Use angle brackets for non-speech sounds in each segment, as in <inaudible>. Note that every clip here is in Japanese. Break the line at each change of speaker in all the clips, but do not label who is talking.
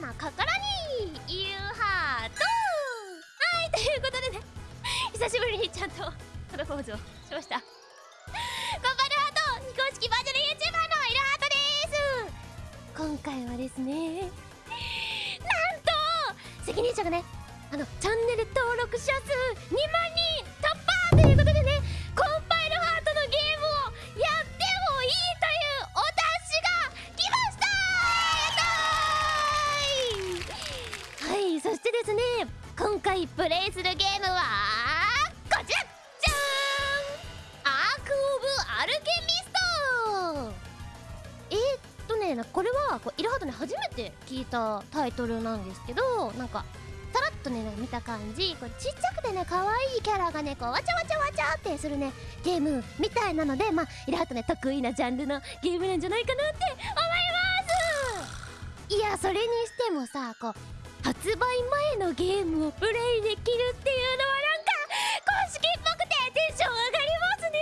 の心にいるハート。はいということでね。久しぶりにちゃんとプロポーズをしました。コンパルハート非公式バーチャル YouTuber のいるハートです。今回はですねなんと責任者がねあのチャンネル登録者数2万人突破ということで今回プレイするゲームはこちらじゃーん。アーク・オブ・アルケミスト。えー、っとねこれはこうイラハートね初めて聞いたタイトルなんですけどなんかさらっとね見た感じ。こうちっちゃくてね可愛いキャラがねこうわちゃわちゃわちゃってするねゲームみたいなのでまあイラハートね得意なジャンルのゲームなんじゃないかなって思います。いやそれにしてもさこう発売前のゲームをプレイできるっていうのはなんか公式っぽくてテンション上がりますね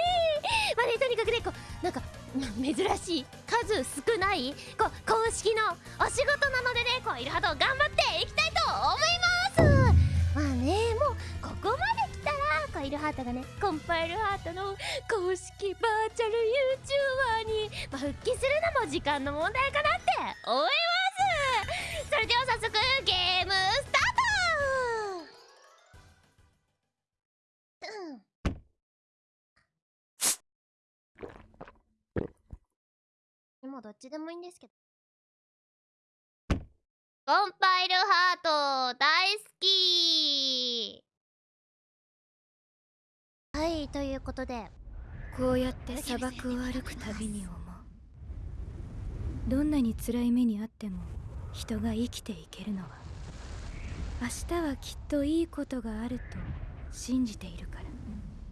まあねとにかくねこうなんか珍しい数少ないこう公式のお仕事なのでねこうイルハート頑張っていきたいと思いますまあねもうここまで来たらこうイルハートがねコンパイルハートの公式バーチャル YouTuber に、まあ、復帰するのも時間の問題かなって思いますそれでは早速ゲームもどっちでもいいんですけど。コンパイルハート大好きはい、ということで。
こうやって砂漠を歩くたびに思うどんなに辛い目にあっても人が生きていけるのは明日はきっといいことがあると信じているから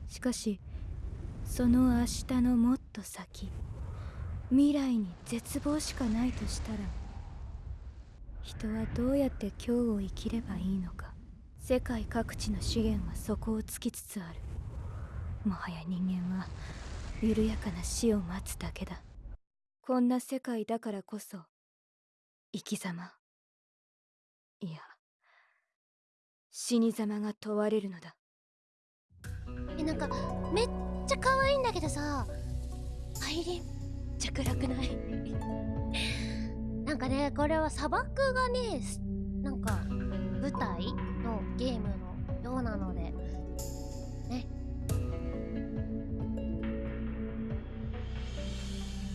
しかしその明日のもっと先未来に絶望しかないとしたら人はどうやって今日を生きればいいのか世界各地の資源はそこを尽きつつある。もはや人間は緩やかな死を待つだけだ。こんな世界だからこそ生き様。いや死に様が問われるのだ。
え、なんか、めっちゃ可愛いんだけどさ、入りちゃ暗くない？なんかねこれは砂漠がねなんか舞台のゲームのようなのでね。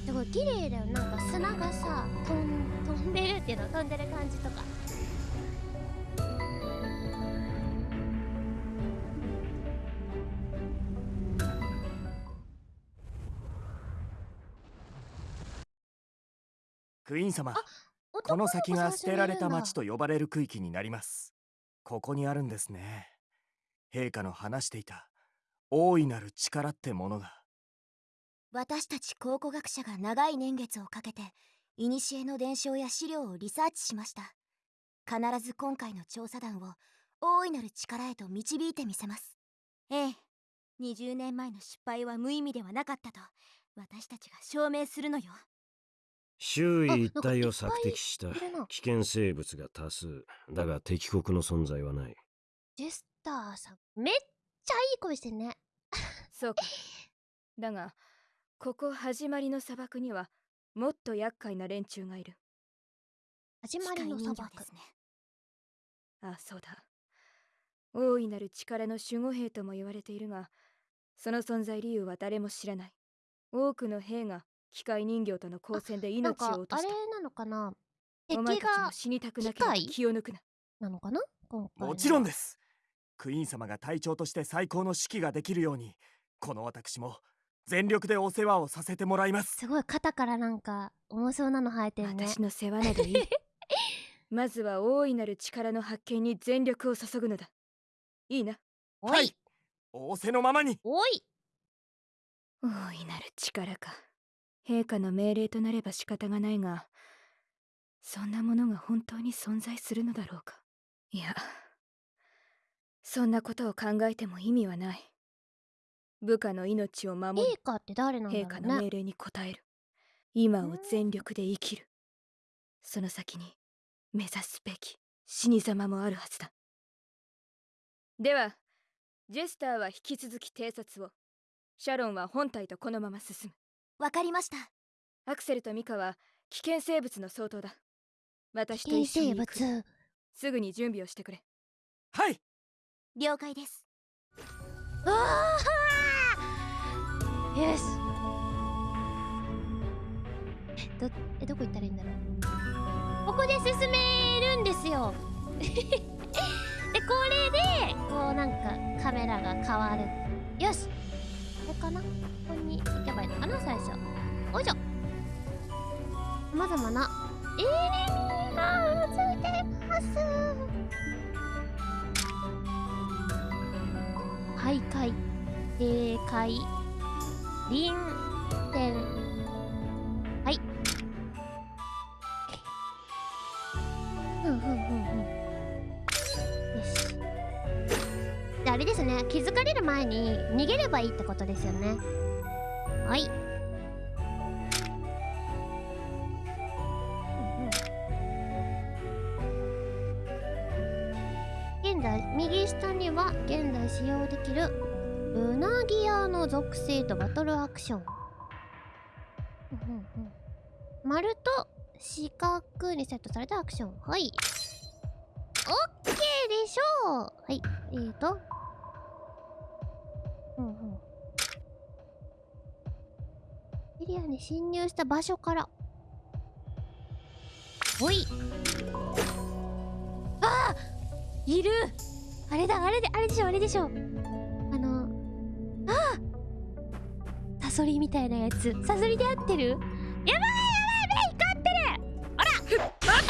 すごい綺麗だよ。なんか砂がさ飛ん飛んでるっていうの飛んでる感じとか。
クイーン様。こ
男の
先が捨てられた町
と
と呼ばれる区域になります。ここにあるんですね。陛下の話していた大いなる力ってものが。
私たち考古学者が長い年月をかけて古の伝承や資料をリサーチしました。必ず今回の調査団を大いなる力へと導いてみせます。ええ20年前の失敗は無意味ではなかったと私たちが証明するのよ
周囲一帯を
あ
索敵した危険生物が多数。だが敵国の存在はない。
ジェスターさんめっちゃいい声してんね。<laughs>
そうか。だがここ始まりの砂漠にはもっと厄介な連中がいる。
始まりの砂漠
ですね。
あそうだ。大いなる力の守護兵とも言われているがその存在理由は誰も知らない。多くの兵が機械人形との交戦で命を落とした。
なのかな？敵が
死にたくなければ気を抜くな。
なのかな？今回
もちろんです。クイーン様が隊長として最高の指揮ができるようにこの私も全力でお世話をさせてもらいます。
すごい肩からなんか重そうなの生えてるね。
私の世話などいい。<laughs> まずは大いなる力の発見に全力を注ぐのだ。いいな。
お
はい。い仰せのままに
おい。
大いなる力か陛下の命令となれば仕方がないがそんなものが本当に存在するのだろうか。いやそんなことを考えても意味はない。部下の命を守り
陛下って誰なんだろ
陛下
うね
の命令に応える。今を全力で生きる。その先に目指すべき死に様もあるはずだ。ではジェスターは引き続き偵察を。シャロンは本体とこのまま進む
わかりました。
アクセルとミカは危険生物の相当だ。私と一緒に行く。
物？
すぐに準備をしてくれ。
はい！
了解です。
あー！よし。えどえどこ行ったらいいんだろう？ここで進めるんですよ。<laughs> でこれでこうなんかカメラが変わる。よしかな？ここに行けばいいのかな？最初。おいしょ。さまざまな。エネミーがついてます。徘徊警戒臨戦気づかれる前に逃げればいいってことですよね。はい。現在右下には現在使用できるルナギアの属性とバトルアクション。丸と四角にセットされたアクション。はい。オッケーでしょう。はい。えーと。うんうん。エリアに侵入した場所から。ほい。あーいる。あれだあれであれでしょあれでしょあのああサソリみたいなやつ。サソリで合ってる？やばいやばい目光ってる。あら。あ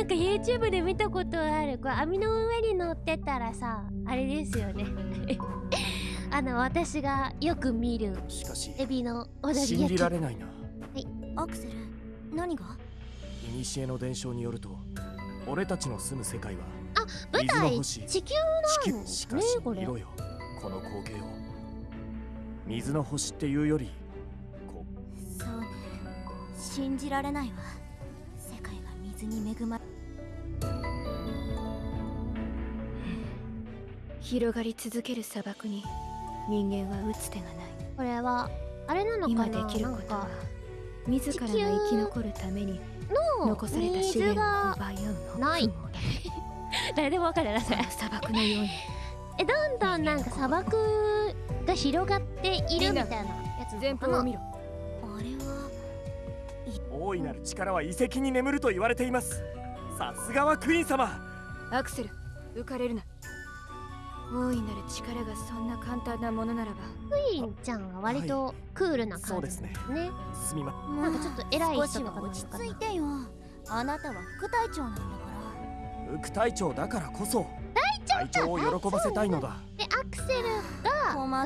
なんか YouTube で見たことある。これ網の上に乗ってたらさあれですよね。<laughs> あの私がよく見る
しかし
エビの踊り
信じ
焼き。
られないな。
アクセル何が？
古の伝承によると俺たちの住む世界は
舞
水の
台
星。
地球
地
なんです
球。しかし見ろよ。この光景を。水の星っていうよりこ
そうね信じられないわ。世界が水に恵まれ
広がり続ける砂漠に人間は打つ手がない。
これはあれなのかな？
今できることは自らが生き残るために
の
残された資
水
源を
が
奪い合うの。
ない。誰でもわかるなそれ。
砂漠のように。<laughs>
えどんどんなんか砂漠が広がっているみたいなやつな
前方を見ろ。
あれは
大いなる力は遺跡に眠ると言われています。さすがはクイーン様。
アクセル浮かれるな大いなる力がそんな簡単なものならば。
クイーンちゃんは割とクールな感じですね,、
すみま。
なんかちょっと偉い人とか
落ち着いてよ。あなたは副隊長なんだから。
副隊長だからこそ。隊長を喜ばせたいのだ。
でアクセルが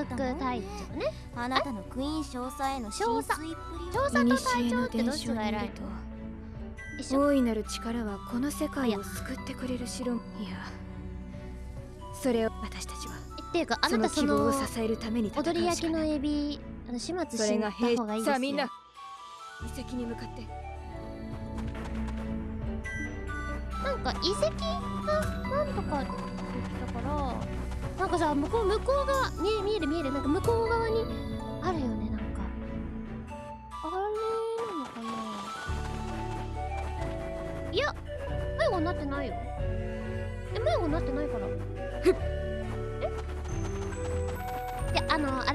副隊長ね。
あなたのクイーン少佐への
少佐
浸水っぷりは
調査と隊長ってどっちが偉い？
ると。
一緒。
大いなる力はこの世界を救ってくれる城。いやそれを私たちは。
っていうかあ
その
なたその
希望を支えるために戦うしか
踊り焼きの
ない
エビあの始末
それが
しに行った
兵
方がいいですよ。
さあみんな。遺跡に向かって。
なんか遺跡がなんとかって言ってたから。なんかさ向こう向こう側見え見える見えるなんか向こう側にあるよね。なんかあれなのかな。いや迷子になってないよ。え迷子になってないから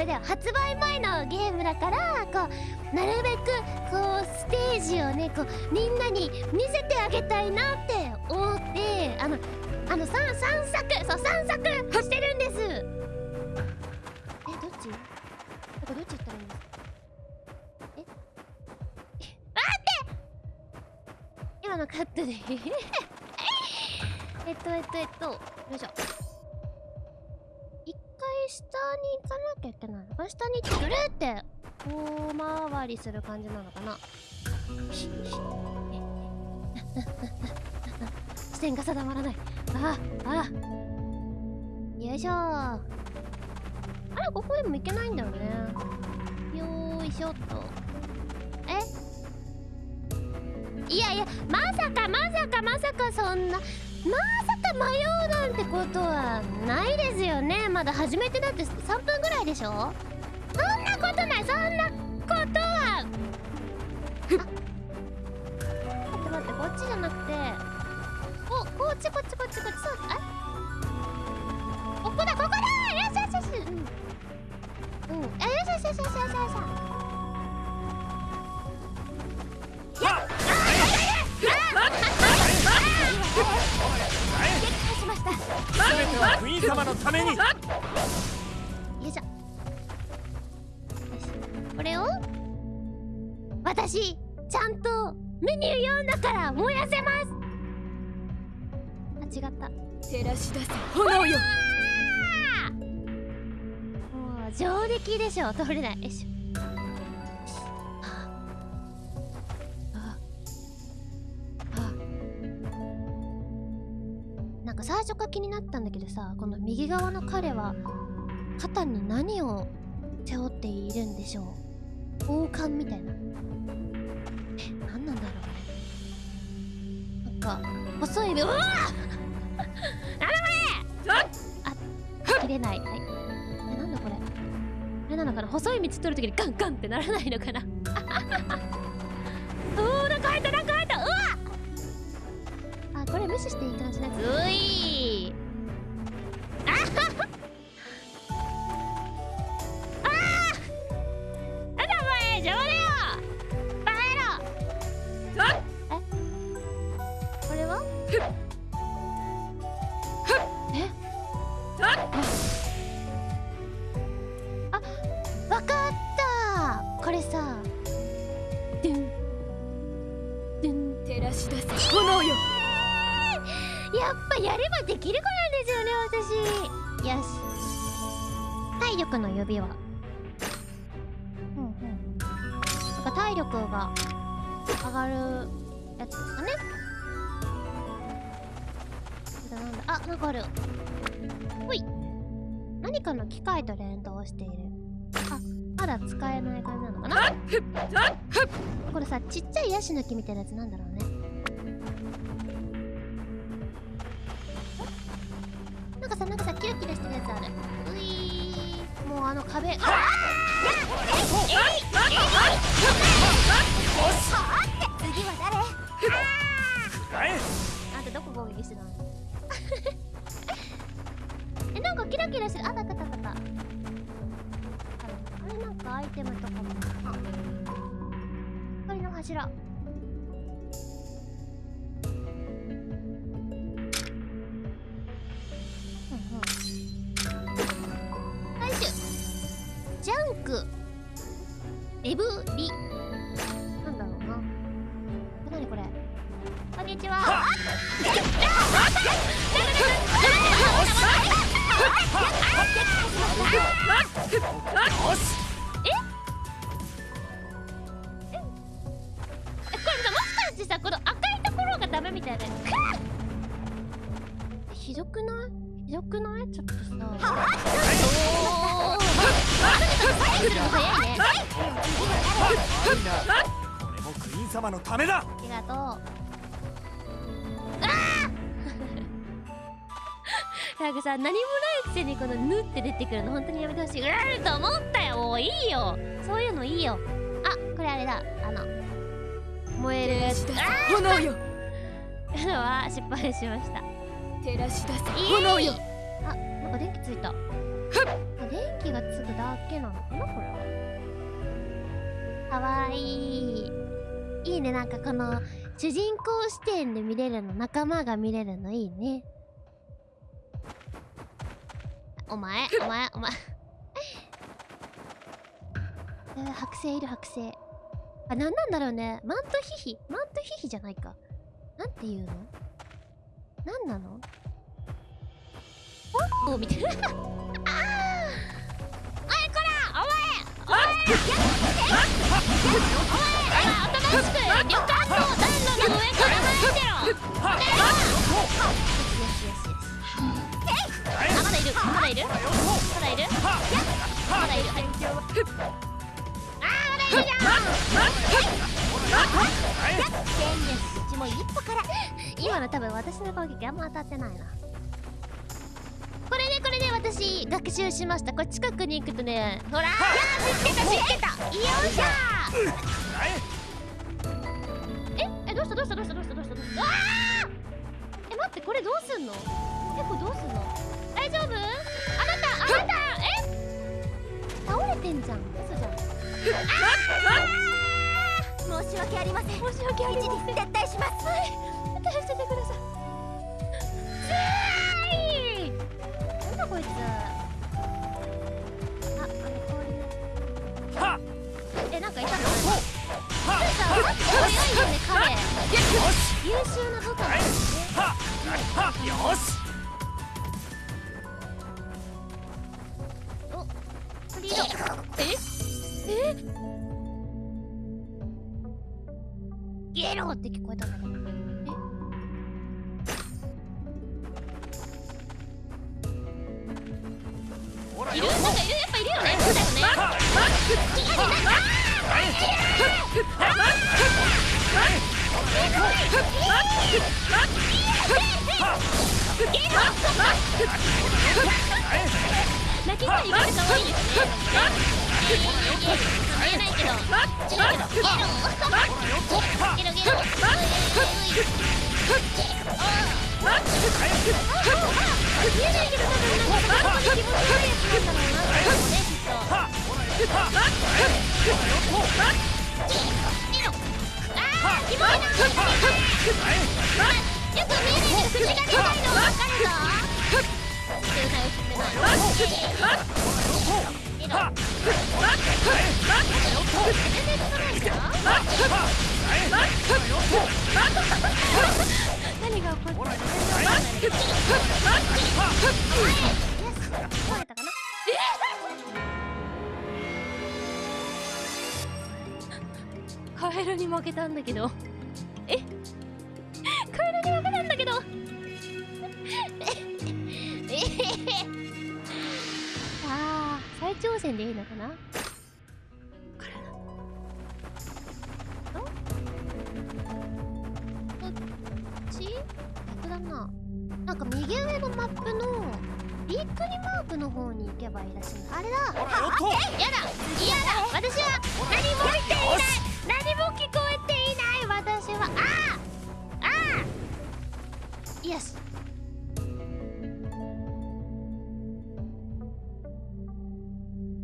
だよ発売前のゲームだからこうなるべくこうステージをねこうみんなに見せてあげたいなって思ってあのあの散散策そう散策してるんです。えどっち？なんかどっち行ったらいいんですか？え？待って！今のカットで <laughs> えっとえっとえっとよいしょ。下に行かなきゃいけないの？かな下にぐるって大回りする感じなのかな？<laughs> 視点が定まらない。あああよいしょ。あれここでもいけないんだよね。よーいしょっと。え？いやいやまさかまさかまさかそんなまさか迷うなんてことはないですよね。まだ始めてだって3分ぐらいでしょ？そんなことないそんなこと。はあ待って待ってこっちじゃなくて。おこっちこっちこっちこっち。そうあ
のために。
よいしょ。これを私ちゃんとメニュー読んだから燃やせます。あ違った。
照らし出せ炎よ。
もう上出来でしょ。通れない。よいしょ最初から気になったんだけどさこの右側の彼は肩に何を背負っているんでしょう王冠みたいなえ何なんだろうねなんか細いうわあなんだこれあ切れないはいえなんだこれあれなのかな細い道取るときにガンガンってならないのかなしていい感じなういあなんかある。ほい。何かの機械と連動している。あまだ使えない感じなのかな？これさちっちゃいヤシの木みたいなやつなんだろうね。なんかさなんかさキラキラしてるやつある。ういー。もうあの壁。あ
次は誰？
はい。
あんたどこ攻撃してたの <laughs> えなんかキラキラしてるあったあったあったあったあれなんかアイテムとかも。あ光の柱。ジャンク。レブリ。これも
クイーン様のためだ
ありがとう。ああ <laughs> なんかさ、何もないくせにこのぬって出てくるの本当にやめてほしい。うーんと思ったよ。もういいよ。そういうのいいよ。あ、これあれだ。あの、燃えるやつ。<laughs>
炎よ
ーのは失敗しました。
照らし出せ
いい
炎よ
あ、なんか電気ついた。あ電気がつくだけなのかなこれは。かわいい。いいね、なんかこの、主人公視点で見れるの、仲間が見れるのいいね。お前、お前、お前。<laughs> えー剥製いる剥製。あ、なんなんだろうね。マントヒヒマントヒヒじゃないか。なんていうの？なんなの？おみたいな。<laughs> あーおいこらお前お前お前おとなしく旅館の暖炉の上から参ってろよしよしよしよしえい生でいる。まだいる。まだいる。まだいる。まだいる。はいあーまだいる。じゃん
天ですうちも一歩から
今の多分私の攻撃あんま当たってないな私学習しました。これ近くに行くとねほら。ー見つけた見つけた。よっしゃー。ええどうしたどうしたどうしたどうしたどうしたどうした？え待ってこれどうすんの？えこれどうすんの？大丈夫？あなたあなたえ？倒れてんじゃん。嘘じゃん。
申し訳ありません。
申し訳ありません。
一時撤退します
優秀な部下よ
し。
リード。え？え？ゲロって聞こえたんだけど。ゲカエルに負けたんだけど。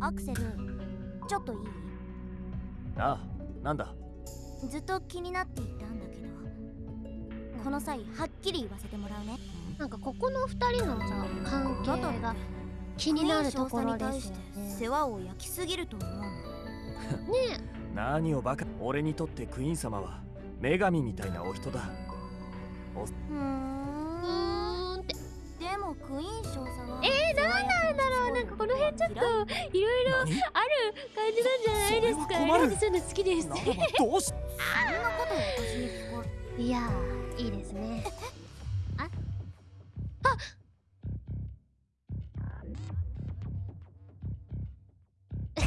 アクセルちょっといい？
あなんだ？
ずっと気になっていたんだけどこの際はっきり言わせてもらうね。
なんかここの二人のさ関係が気になるところですよね。
世話を焼きすぎると思うの。
ね
何をバカ俺にとってクイーン様は女神みたいなお人だ。
うー
ん。ーんって。
でもクイーン少佐は
えー、なんなんだろうちょっといろいろある
何
感じなんじゃないですか
それは困る。
エランそういうの好きです？
どうし
そんなこと私に聞こえ
いやーいいですね。<laughs> あ？あ <laughs> ち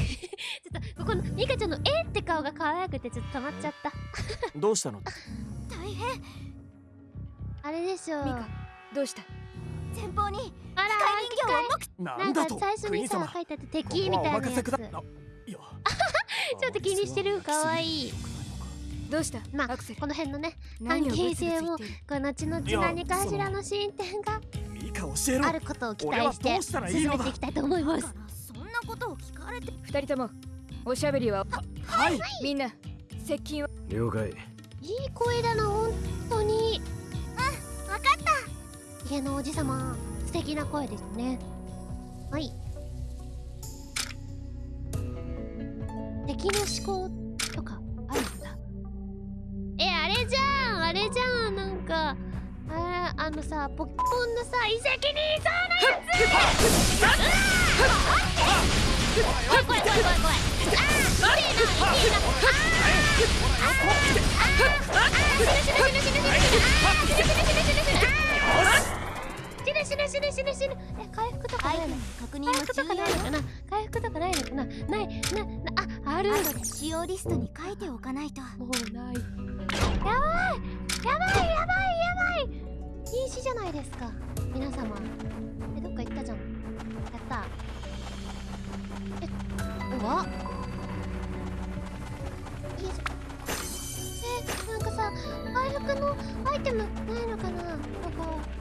ょっとここのミカちゃんの「えっ?」て顔が可愛くてちょっと止まっちゃった。<laughs>
どうしたの？
大変。
あれでしょう。
ミカどうした？
前方に人形を
なんか最初にさ書いてあった敵みたいな。や。つちょっと気にしてる？可愛い
どうした？
まあこの辺のね
何をブツブツ言ってる？
この後々何かしらの進展が
いいか教えろ
あることを期待して進めていきたいと思います。
そんなことを聞かれて。
二人ともおしゃべりは？
はい。
みんな接近は？
了解。
いい声だな本当に。
わかった。
家のおじさま素敵な声ですね。はい。敵の思考とかあるんだ。えあれじゃん。あれじゃん。なんかああのさポケモンのさ遺跡にいそうなやつ。うわー。怖い怖い怖い怖い。怖いあー痛いな痛いなあー。あー。あー。あー死ぬ死ぬ死ぬ死ぬ死ぬあー死ぬ死ぬ死ぬ死ぬあーぬ死ぬ死ぬ死ぬ死ぬ。え回復とかないの
確認
回
も
復とかな。いのかな回復とかないのかな。ないななあある。
使用リストに書いておかないと。
もうない。やばいやばいやばいやばい。禁止じゃないですか。皆様。えどっか行ったじゃん。やった。えうわ。いいぞえなんかさ回復のアイテムないのかなここ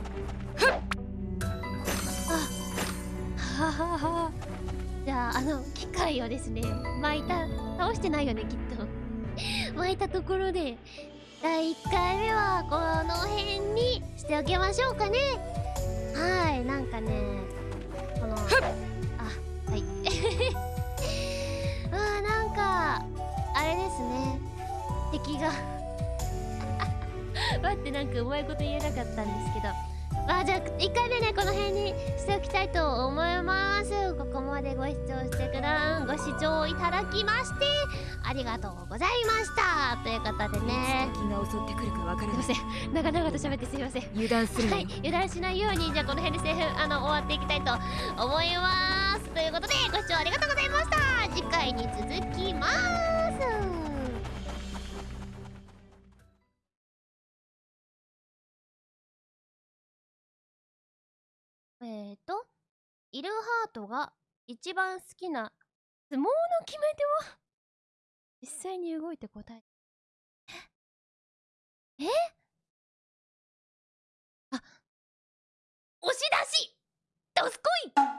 じゃああの機械をですね巻いた倒してないよねきっと。<laughs> 巻いたところで第1回目はこの辺にしておきましょうかね。はいなんかねこのあはい。<laughs> あーなんかあれですね。敵が。<laughs> 待ってなんかうまいこと言えなかったんですけどまあじゃあ1回目ねこの辺にしておきたいと思います。ここまでご視聴してくだご視聴いただきましてありがとうございました。ということでね。
気が襲ってくるかわから
すいません。長々と喋ってすいません。
油断するな
はい。
よ、
油断しないようにじゃあこの辺でセーフあの終わっていきたいと思います。ということでご視聴ありがとうございました。次回に続きますえーとイルハートが一番好きな相撲の決め手は？実際に動いて答え？え？あ押し出し！どすこい！